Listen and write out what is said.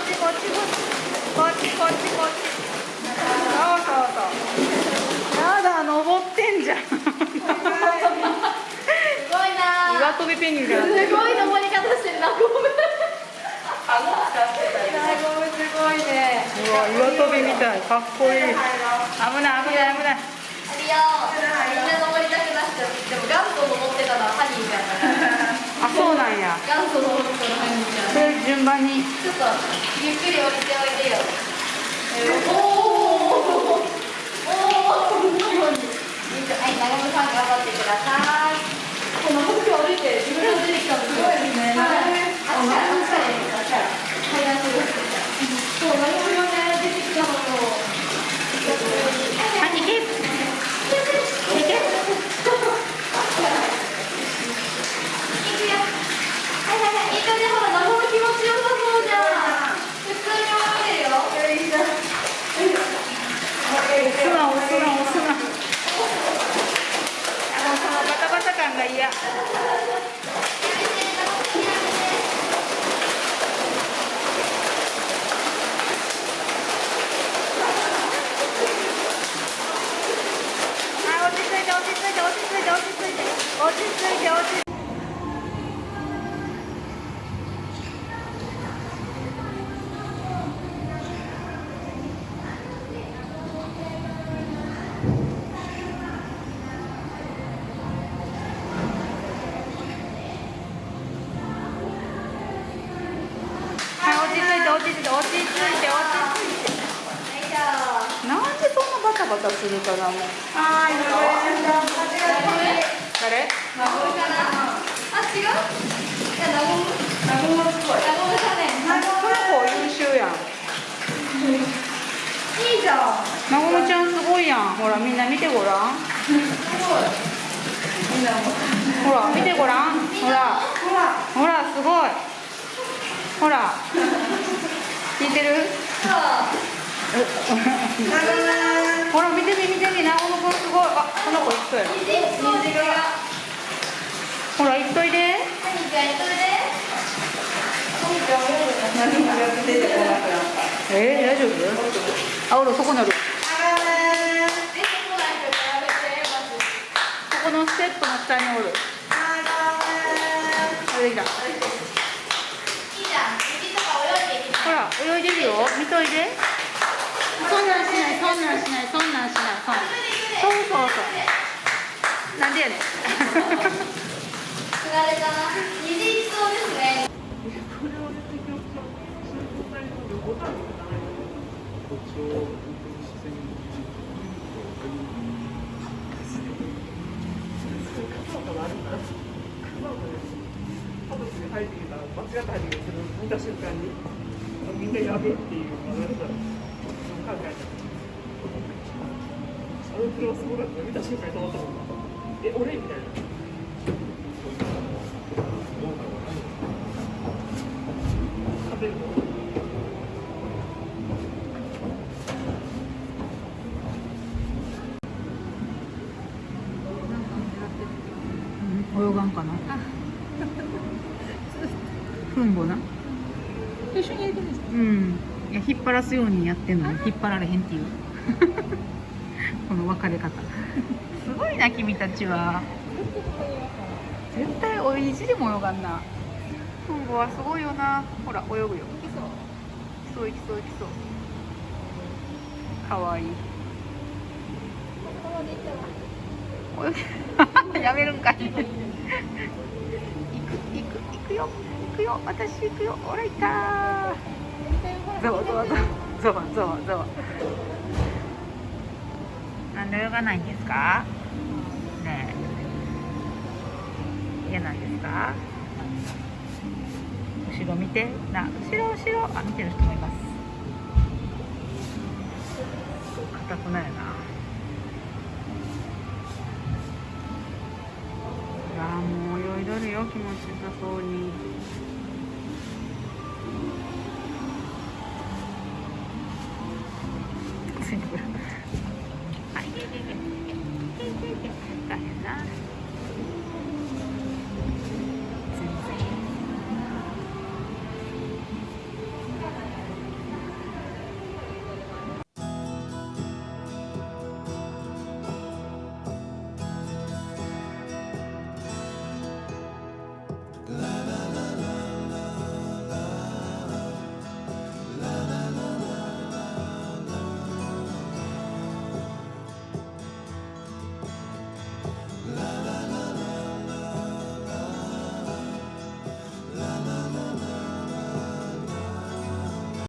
っちこっちこっち。こっちこっちこっち。そうそうそう。やだ登ってんじゃん。すごいな。岩飛びペンギンすごい登り方してるなごめん。顎使ってたりごめんすごいねうわ岩飛びみたいかっこいい危ない危ない危ないありよみんな登りたくなっちゃってでも元祖登ってたのはハニーあそうなんや元祖登順番にちょっとゆっくり降りておいでよ。えーおお。おおお。はい、長野さん頑張ってください。この僕降りて自分が出てきたのすごいですね。あっちからあっちからあっちから階段すごい。そう長野がね出てきたのと。はい行け行け行くよ。はいはいはい。いい感じほら長野気持ちよさそうじゃん。普通に泳いでるよ。いいじゃん。押すな押すな押すなあのそのバタバタ感が嫌はい落ち着いて落ち着いて落ち着いて落ち着いて落ち着いてなんでそんなバタバタするかなもうはい誰あ、違う。いや、ナゴム。ナゴムっぽい。ナゴムだね。この子優秀やんいいじゃん。なごむちゃんすごいやんほらみんな見てごらんすごい。みんな。ほら見てごらんほらほら。ほらすごいほら聞いてる？ほら見てみ見てみ。なごむくんすごい。あこの子。ほら行っといで。えー、大丈夫？あおるそこにある。え、そこのステップの下におる。あれできた泳いでるよ。見といで。そんなんしないそんなんしないそんなんしないそそうそうそう。なんでやねん。釣られたな。虹いきそうです。ね。入ってきたら間違った入ってきた見た瞬間にみんなやべっていうのを考えたあの車すごかった見た瞬間に止まったもんえ俺みたいな泳がんかなふんぼな 一緒に入れてるんですか。うん。いや引っ張らすようにやってんのに引っ張られへんっていう。この分かれ方。すごいな君たちは。絶対お意地でも泳がんな。ふんぼはすごいよな。ほら泳ぐよ。行きそう。行きそう行きそうかわいい。やめるんかい。行く行く行くよ。行くよ。私行くよ。ほらいたーざわざわざわざわざわざわなんで泳がないんですか？ねえ。嫌なんですか？後ろ見て。な後ろ後ろ。あ見てる人もいます。硬くないな。あーもう泳いどるよ気持ちよさそうに。ついてくる